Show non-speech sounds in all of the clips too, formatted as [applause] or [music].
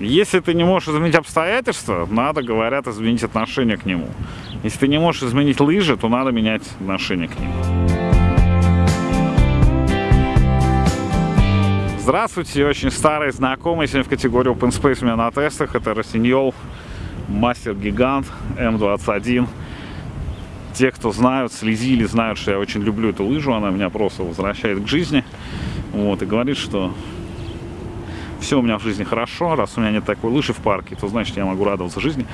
Если ты не можешь изменить обстоятельства, надо, говорят, изменить отношение к нему. Если ты не можешь изменить лыжи, то надо менять отношение к ним. Здравствуйте, очень старый знакомый сегодня в категории Open Space у меня на тестах. Это Росиньол, Мастер Гигант М21. Те, кто знают, следили, знают, что я очень люблю эту лыжу. Она меня просто возвращает к жизни. Вот, и говорит, что все у меня в жизни хорошо, раз у меня нет такой лыжи в парке, то значит я могу радоваться жизни.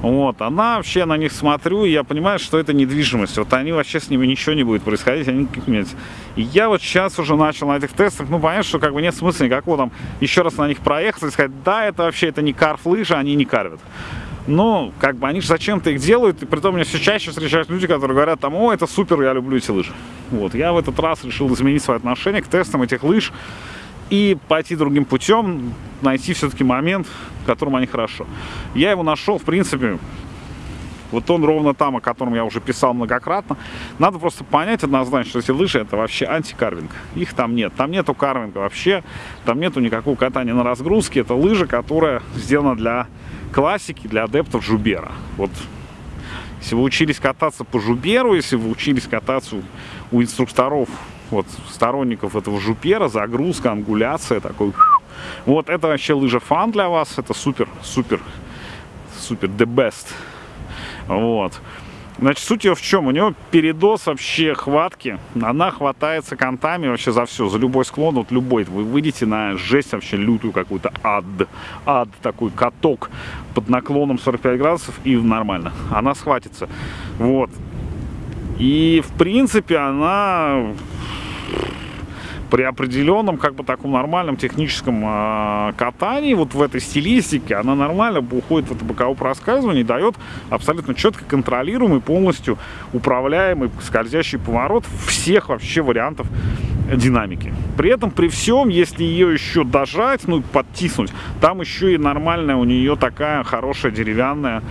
Вот, она вообще на них смотрю, и я понимаю, что это недвижимость. Вот они вообще с ними ничего не будет происходить, они никаких И я вот сейчас уже начал на этих тестах, ну, понятно, что как бы нет смысла никакого там еще раз на них проехать и сказать, да, это вообще, это не карф лыжи, они не карвят. Но, как бы, они же зачем-то их делают, и при том меня все чаще встречаются люди, которые говорят, там, о, это супер, я люблю эти лыжи. Вот, я в этот раз решил изменить свое отношение к тестам этих лыж, и пойти другим путем, найти все-таки момент, в котором они хорошо. Я его нашел, в принципе, вот он ровно там, о котором я уже писал многократно. Надо просто понять однозначно, что эти лыжи это вообще антикарвинг. Их там нет. Там нету карвинга вообще. Там нету никакого катания на разгрузке. Это лыжа, которая сделана для классики, для адептов Жубера. Вот если вы учились кататься по Жуберу, если вы учились кататься у инструкторов вот сторонников этого жупера, загрузка, ангуляция, такой. Вот это вообще лыжа фан для вас, это супер, супер, супер, the best. Вот. Значит, суть ее в чем? У него передоз вообще хватки. Она хватается контами вообще за все, за любой склон, вот любой. Вы выйдете на жесть вообще лютую какую-то ад. Ад, такой каток под наклоном 45 градусов и нормально. Она схватится. Вот. И, в принципе, она при определенном, как бы таком нормальном техническом э, катании, вот в этой стилистике, она нормально уходит в это боковое проскальзывание и дает абсолютно четко контролируемый, полностью управляемый скользящий поворот всех вообще вариантов динамики. При этом, при всем, если ее еще дожать, ну, подтиснуть, там еще и нормальная у нее такая хорошая деревянная,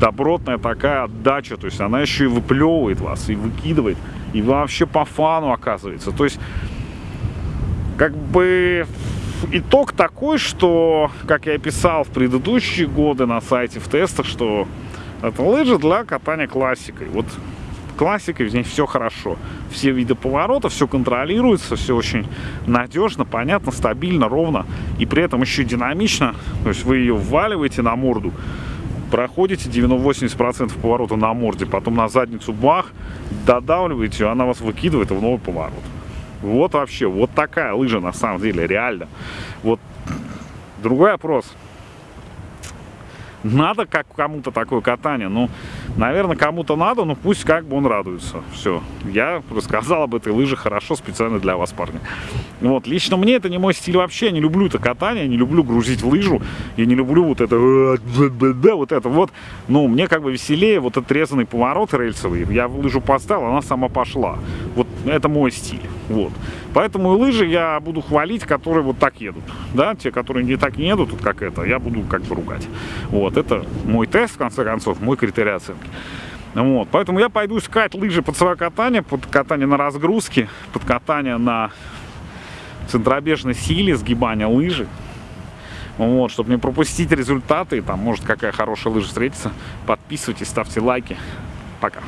добротная такая отдача. То есть она еще и выплевывает вас, и выкидывает, и вообще по фану оказывается. То есть как бы итог такой, что, как я писал в предыдущие годы на сайте в тестах, что это лыжи для катания классикой. Вот классикой в ней все хорошо. Все виды поворотов, все контролируется, все очень надежно, понятно, стабильно, ровно. И при этом еще динамично. То есть вы ее вваливаете на морду, проходите 90-80% поворота на морде, потом на задницу бах, додавливаете, она вас выкидывает в новый поворот. Вот вообще, вот такая лыжа на самом деле, реально. Вот другой вопрос. Надо как кому-то такое катание? Ну, наверное, кому-то надо, но пусть как бы он радуется. Все. Я рассказал об этой лыже хорошо, специально для вас, парни. Вот. Лично мне это не мой стиль вообще. Я не люблю это катание, не люблю грузить лыжу. Я не люблю вот это [laughs] вот это вот. Ну, мне как бы веселее вот отрезанный поворот рельсовый. Я лыжу поставил, она сама пошла. Вот это мой стиль. Вот. Поэтому и лыжи я буду хвалить, которые вот так едут. Да, те, которые не так не едут, как это, я буду как бы ругать. Вот, это мой тест, в конце концов, мой критерий оценки. Вот, поэтому я пойду искать лыжи под свое катание, под катание на разгрузке, под катание на центробежной силе, сгибания лыжи. Вот, чтобы не пропустить результаты, там может какая хорошая лыжа встретится. Подписывайтесь, ставьте лайки. Пока.